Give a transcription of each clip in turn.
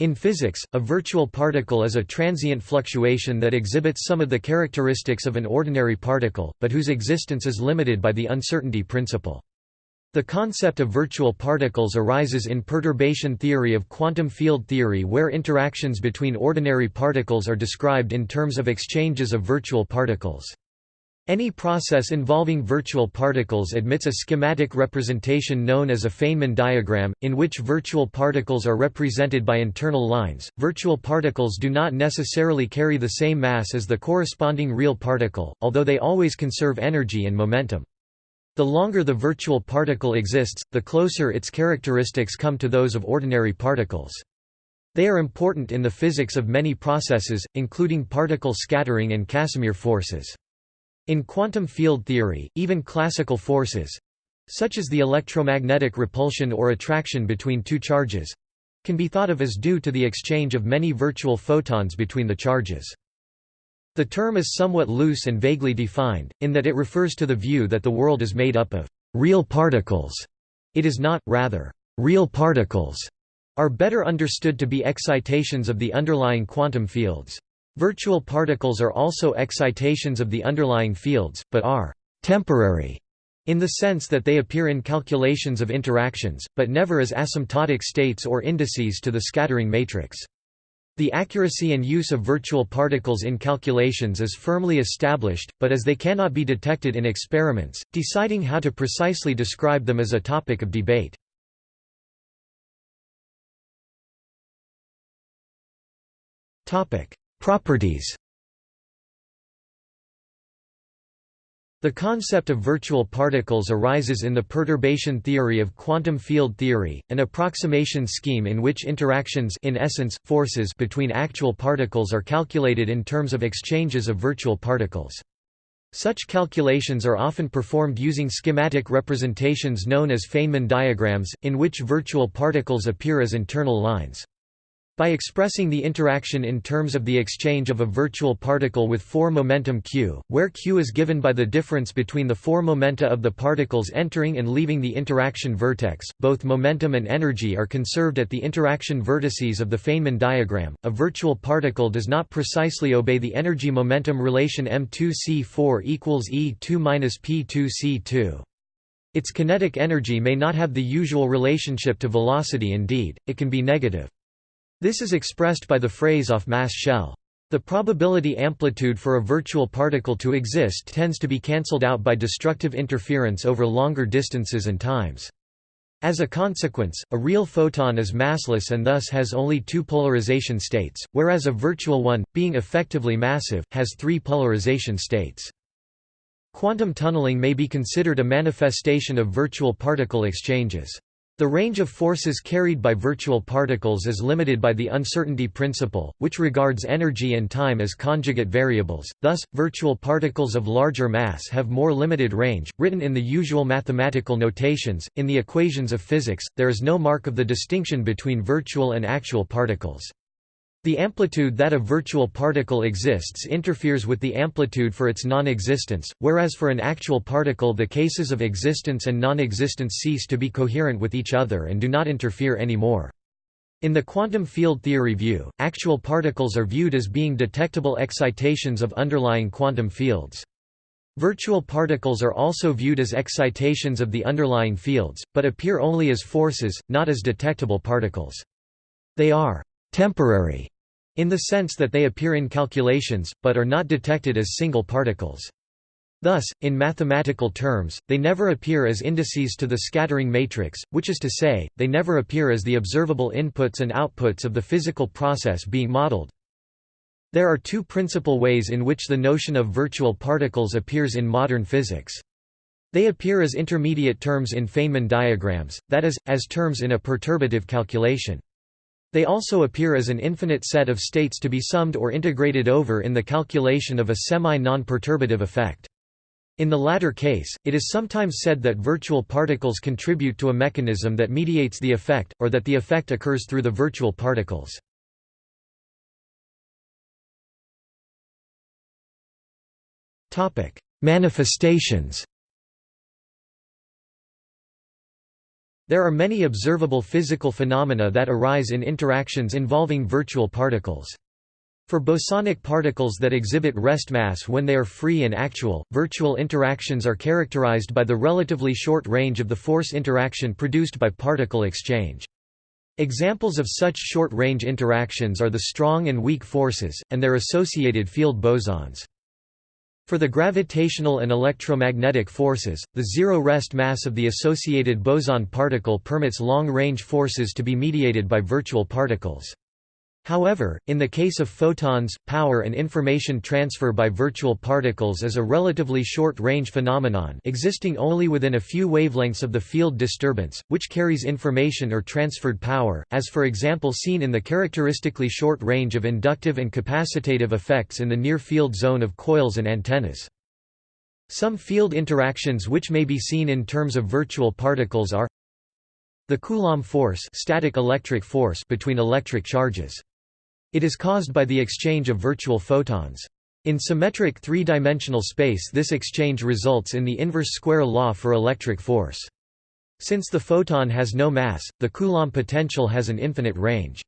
In physics, a virtual particle is a transient fluctuation that exhibits some of the characteristics of an ordinary particle, but whose existence is limited by the uncertainty principle. The concept of virtual particles arises in perturbation theory of quantum field theory where interactions between ordinary particles are described in terms of exchanges of virtual particles. Any process involving virtual particles admits a schematic representation known as a Feynman diagram, in which virtual particles are represented by internal lines. Virtual particles do not necessarily carry the same mass as the corresponding real particle, although they always conserve energy and momentum. The longer the virtual particle exists, the closer its characteristics come to those of ordinary particles. They are important in the physics of many processes, including particle scattering and Casimir forces. In quantum field theory, even classical forces—such as the electromagnetic repulsion or attraction between two charges—can be thought of as due to the exchange of many virtual photons between the charges. The term is somewhat loose and vaguely defined, in that it refers to the view that the world is made up of real particles. It is not, rather, real particles are better understood to be excitations of the underlying quantum fields. Virtual particles are also excitations of the underlying fields, but are «temporary» in the sense that they appear in calculations of interactions, but never as asymptotic states or indices to the scattering matrix. The accuracy and use of virtual particles in calculations is firmly established, but as they cannot be detected in experiments, deciding how to precisely describe them is a topic of debate. Topic: Properties The concept of virtual particles arises in the perturbation theory of quantum field theory, an approximation scheme in which interactions in essence, forces between actual particles are calculated in terms of exchanges of virtual particles. Such calculations are often performed using schematic representations known as Feynman diagrams, in which virtual particles appear as internal lines. By expressing the interaction in terms of the exchange of a virtual particle with four momentum q, where q is given by the difference between the four momenta of the particles entering and leaving the interaction vertex, both momentum and energy are conserved at the interaction vertices of the Feynman diagram. A virtual particle does not precisely obey the energy-momentum relation m2c4 equals e2 minus p2c2. Its kinetic energy may not have the usual relationship to velocity indeed, it can be negative. This is expressed by the phrase off mass shell. The probability amplitude for a virtual particle to exist tends to be cancelled out by destructive interference over longer distances and times. As a consequence, a real photon is massless and thus has only two polarization states, whereas a virtual one, being effectively massive, has three polarization states. Quantum tunneling may be considered a manifestation of virtual particle exchanges. The range of forces carried by virtual particles is limited by the uncertainty principle, which regards energy and time as conjugate variables, thus, virtual particles of larger mass have more limited range. Written in the usual mathematical notations, in the equations of physics, there is no mark of the distinction between virtual and actual particles. The amplitude that a virtual particle exists interferes with the amplitude for its non-existence, whereas for an actual particle the cases of existence and non-existence cease to be coherent with each other and do not interfere anymore. In the quantum field theory view, actual particles are viewed as being detectable excitations of underlying quantum fields. Virtual particles are also viewed as excitations of the underlying fields, but appear only as forces, not as detectable particles. They are temporary in the sense that they appear in calculations, but are not detected as single particles. Thus, in mathematical terms, they never appear as indices to the scattering matrix, which is to say, they never appear as the observable inputs and outputs of the physical process being modeled. There are two principal ways in which the notion of virtual particles appears in modern physics. They appear as intermediate terms in Feynman diagrams, that is, as terms in a perturbative calculation. They also appear as an infinite set of states to be summed or integrated over in the calculation of a semi-non-perturbative effect. In the latter case, it is sometimes said that virtual particles contribute to a mechanism that mediates the effect, or that the effect occurs through the virtual particles. Manifestations There are many observable physical phenomena that arise in interactions involving virtual particles. For bosonic particles that exhibit rest mass when they are free and actual, virtual interactions are characterized by the relatively short range of the force interaction produced by particle exchange. Examples of such short-range interactions are the strong and weak forces, and their associated field bosons. For the gravitational and electromagnetic forces, the zero rest mass of the associated boson particle permits long-range forces to be mediated by virtual particles. However, in the case of photons, power and information transfer by virtual particles is a relatively short-range phenomenon existing only within a few wavelengths of the field disturbance, which carries information or transferred power, as for example seen in the characteristically short range of inductive and capacitative effects in the near-field zone of coils and antennas. Some field interactions which may be seen in terms of virtual particles are the Coulomb force, static electric force between electric charges. It is caused by the exchange of virtual photons. In symmetric three-dimensional space this exchange results in the inverse square law for electric force. Since the photon has no mass, the Coulomb potential has an infinite range.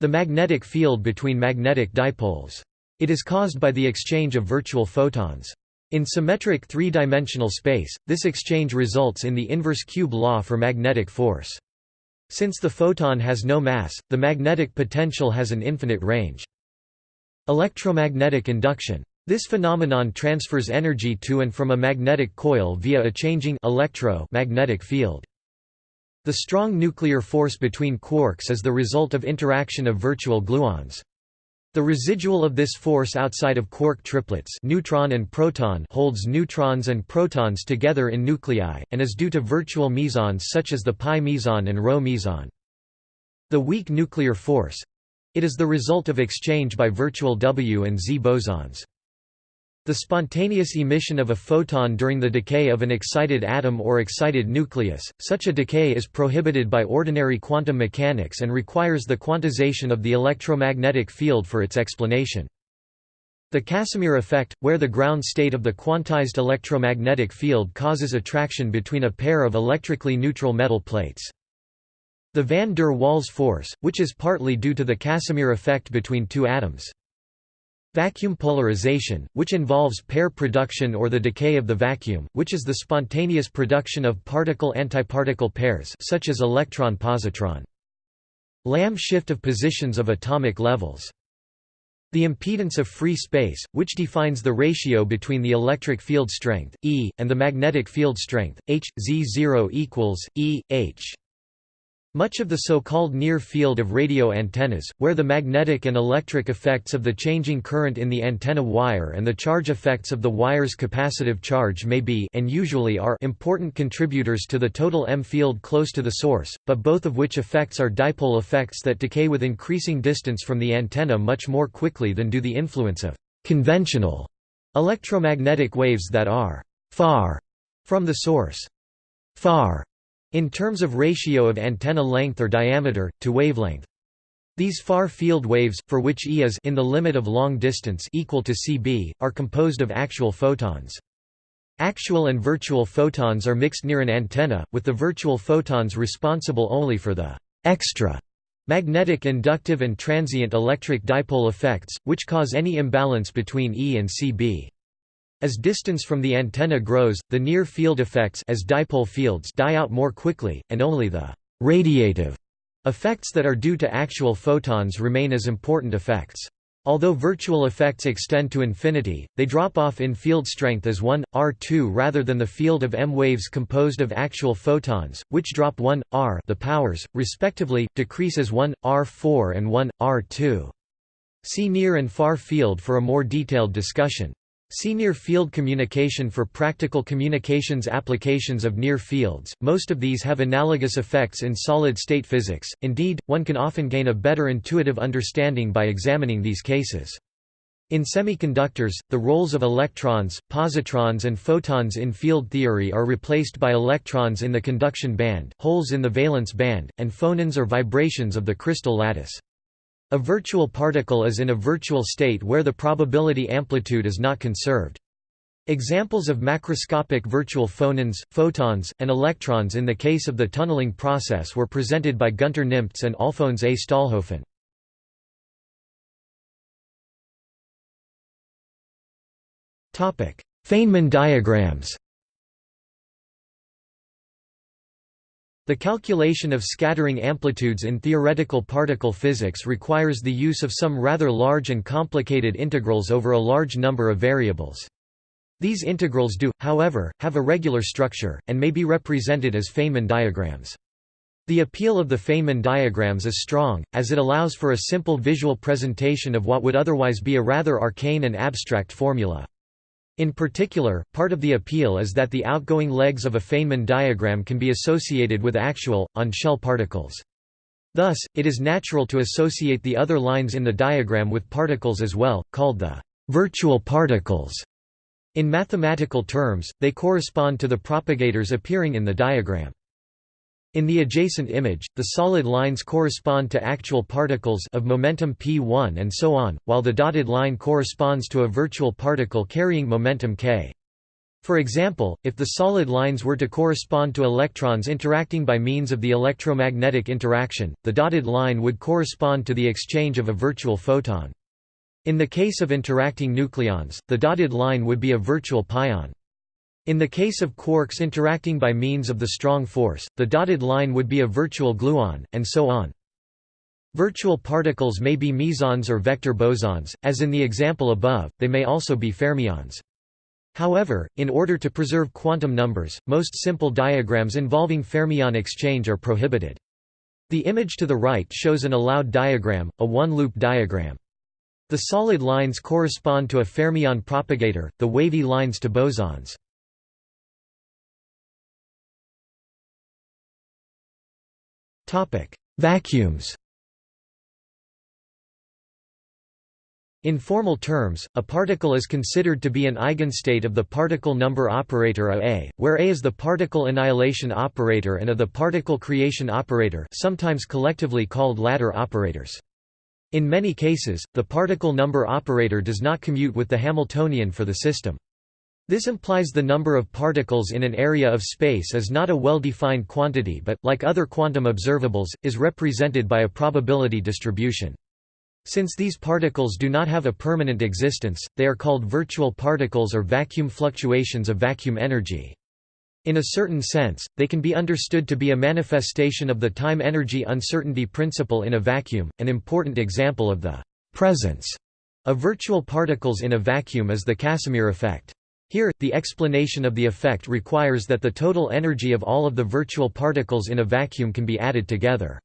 The magnetic field between magnetic dipoles. It is caused by the exchange of virtual photons. In symmetric three-dimensional space, this exchange results in the inverse cube law for magnetic force. Since the photon has no mass, the magnetic potential has an infinite range. Electromagnetic induction. This phenomenon transfers energy to and from a magnetic coil via a changing electro magnetic field. The strong nuclear force between quarks is the result of interaction of virtual gluons. The residual of this force outside of quark triplets neutron and proton holds neutrons and protons together in nuclei, and is due to virtual mesons such as the pi meson and rho meson. The weak nuclear force—it is the result of exchange by virtual W and Z bosons. The spontaneous emission of a photon during the decay of an excited atom or excited nucleus, such a decay is prohibited by ordinary quantum mechanics and requires the quantization of the electromagnetic field for its explanation. The Casimir effect, where the ground state of the quantized electromagnetic field causes attraction between a pair of electrically neutral metal plates. The van der Waals force, which is partly due to the Casimir effect between two atoms. Vacuum polarization, which involves pair production or the decay of the vacuum, which is the spontaneous production of particle-antiparticle pairs such as electron-positron. Lamb shift of positions of atomic levels. The impedance of free space, which defines the ratio between the electric field strength, E, and the magnetic field strength, H, Z0 equals, E, H. Much of the so-called near field of radio antennas, where the magnetic and electric effects of the changing current in the antenna wire and the charge effects of the wire's capacitive charge may be and usually are important contributors to the total EM field close to the source, but both of which effects are dipole effects that decay with increasing distance from the antenna much more quickly than do the influence of conventional electromagnetic waves that are far from the source. Far in terms of ratio of antenna length or diameter, to wavelength. These far-field waves, for which E is in the limit of long distance equal to cb, are composed of actual photons. Actual and virtual photons are mixed near an antenna, with the virtual photons responsible only for the extra magnetic inductive and transient electric dipole effects, which cause any imbalance between E and Cb. As distance from the antenna grows, the near-field effects as dipole fields die out more quickly, and only the «radiative» effects that are due to actual photons remain as important effects. Although virtual effects extend to infinity, they drop off in field strength as 1, R2 rather than the field of EM waves composed of actual photons, which drop 1, R the powers, respectively, decrease as 1, R4 and 1, R2. See near and far field for a more detailed discussion. See near field communication for practical communications applications of near fields. Most of these have analogous effects in solid state physics, indeed, one can often gain a better intuitive understanding by examining these cases. In semiconductors, the roles of electrons, positrons and photons in field theory are replaced by electrons in the conduction band, holes in the valence band, and phonons or vibrations of the crystal lattice. A virtual particle is in a virtual state where the probability amplitude is not conserved. Examples of macroscopic virtual phonons, photons, and electrons in the case of the tunneling process were presented by Gunter Nimtz and Alfons A. Stahlhofen. Feynman diagrams The calculation of scattering amplitudes in theoretical particle physics requires the use of some rather large and complicated integrals over a large number of variables. These integrals do, however, have a regular structure, and may be represented as Feynman diagrams. The appeal of the Feynman diagrams is strong, as it allows for a simple visual presentation of what would otherwise be a rather arcane and abstract formula. In particular, part of the appeal is that the outgoing legs of a Feynman diagram can be associated with actual, on-shell particles. Thus, it is natural to associate the other lines in the diagram with particles as well, called the virtual particles. In mathematical terms, they correspond to the propagators appearing in the diagram. In the adjacent image, the solid lines correspond to actual particles of momentum p1 and so on, while the dotted line corresponds to a virtual particle carrying momentum k. For example, if the solid lines were to correspond to electrons interacting by means of the electromagnetic interaction, the dotted line would correspond to the exchange of a virtual photon. In the case of interacting nucleons, the dotted line would be a virtual pion. In the case of quarks interacting by means of the strong force, the dotted line would be a virtual gluon, and so on. Virtual particles may be mesons or vector bosons, as in the example above, they may also be fermions. However, in order to preserve quantum numbers, most simple diagrams involving fermion exchange are prohibited. The image to the right shows an allowed diagram, a one-loop diagram. The solid lines correspond to a fermion propagator, the wavy lines to bosons. Vacuums In formal terms, a particle is considered to be an eigenstate of the particle number operator A, where A is the particle annihilation operator and A the particle creation operator sometimes collectively called ladder operators. In many cases, the particle number operator does not commute with the Hamiltonian for the system. This implies the number of particles in an area of space is not a well-defined quantity but, like other quantum observables, is represented by a probability distribution. Since these particles do not have a permanent existence, they are called virtual particles or vacuum fluctuations of vacuum energy. In a certain sense, they can be understood to be a manifestation of the time-energy uncertainty principle in a vacuum. An important example of the presence of virtual particles in a vacuum is the Casimir effect. Here, the explanation of the effect requires that the total energy of all of the virtual particles in a vacuum can be added together.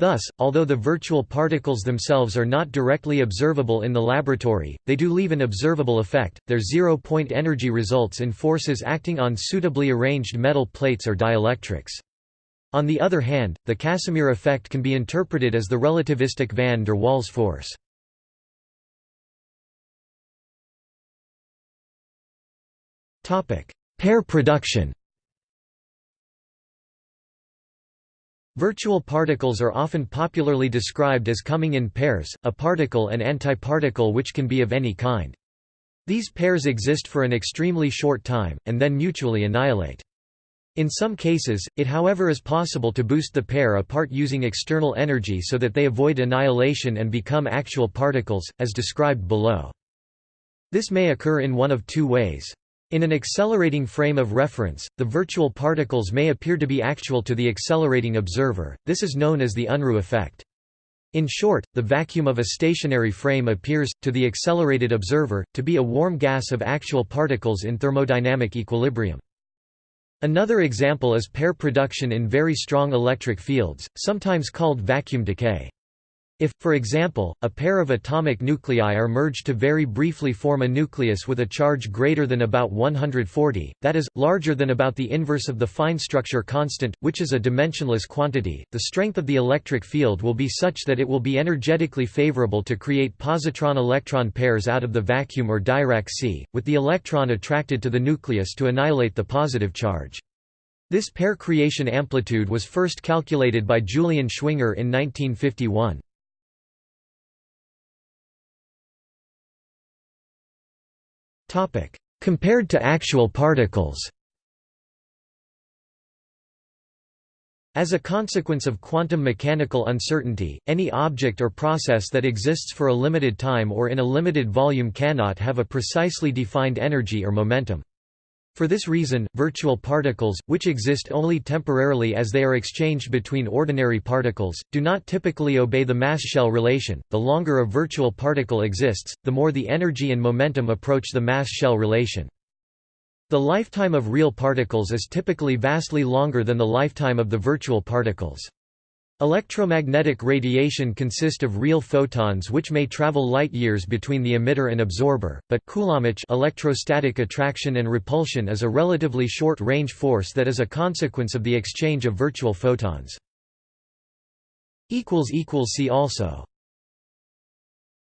Thus, although the virtual particles themselves are not directly observable in the laboratory, they do leave an observable effect. Their zero-point energy results in forces acting on suitably arranged metal plates or dielectrics. On the other hand, the Casimir effect can be interpreted as the relativistic van der Waals force. Pair production Virtual particles are often popularly described as coming in pairs, a particle and antiparticle which can be of any kind. These pairs exist for an extremely short time, and then mutually annihilate. In some cases, it however is possible to boost the pair apart using external energy so that they avoid annihilation and become actual particles, as described below. This may occur in one of two ways. In an accelerating frame of reference, the virtual particles may appear to be actual to the accelerating observer, this is known as the Unruh effect. In short, the vacuum of a stationary frame appears, to the accelerated observer, to be a warm gas of actual particles in thermodynamic equilibrium. Another example is pair production in very strong electric fields, sometimes called vacuum decay. If, for example, a pair of atomic nuclei are merged to very briefly form a nucleus with a charge greater than about 140, that is, larger than about the inverse of the fine structure constant, which is a dimensionless quantity, the strength of the electric field will be such that it will be energetically favorable to create positron-electron pairs out of the vacuum or Dirac sea, with the electron attracted to the nucleus to annihilate the positive charge. This pair creation amplitude was first calculated by Julian Schwinger in 1951. Compared to actual particles. As a consequence of quantum mechanical uncertainty, any object or process that exists for a limited time or in a limited volume cannot have a precisely defined energy or momentum. For this reason, virtual particles, which exist only temporarily as they are exchanged between ordinary particles, do not typically obey the mass-shell relation. The longer a virtual particle exists, the more the energy and momentum approach the mass-shell relation. The lifetime of real particles is typically vastly longer than the lifetime of the virtual particles. Electromagnetic radiation consists of real photons which may travel light-years between the emitter and absorber, but Coulombic electrostatic attraction and repulsion is a relatively short-range force that is a consequence of the exchange of virtual photons. See also